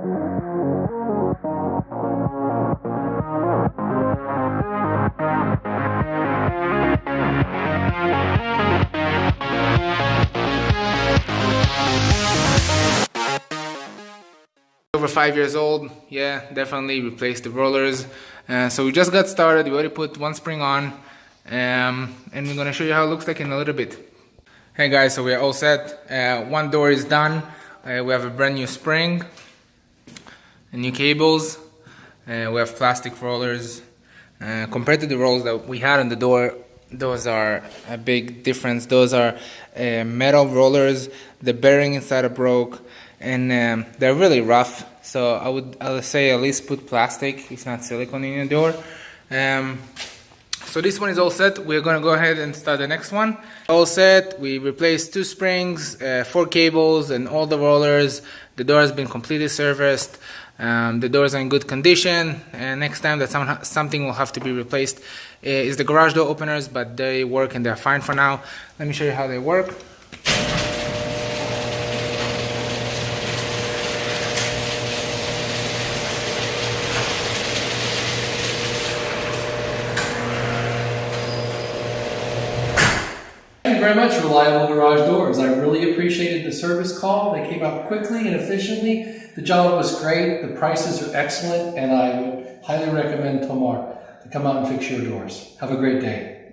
over five years old yeah definitely replaced the rollers. Uh, so we just got started we already put one spring on um, and we're gonna show you how it looks like in a little bit. Hey guys so we're all set. Uh, one door is done. Uh, we have a brand new spring new cables uh, we have plastic rollers uh, compared to the rolls that we had on the door those are a big difference those are uh, metal rollers the bearing inside are broke and um, they're really rough. So I would I would say at least put plastic. It's not silicone in your door. Um, so this one is all set. We're gonna go ahead and start the next one. All set. We replaced two springs, uh, four cables, and all the rollers. The door has been completely serviced. Um, the doors are in good condition. And next time that some, something will have to be replaced uh, is the garage door openers, but they work and they're fine for now. Let me show you how they work. Very much, Reliable Garage Doors. I really appreciated the service call. They came out quickly and efficiently. The job was great. The prices are excellent, and I would highly recommend Tomar to come out and fix your doors. Have a great day.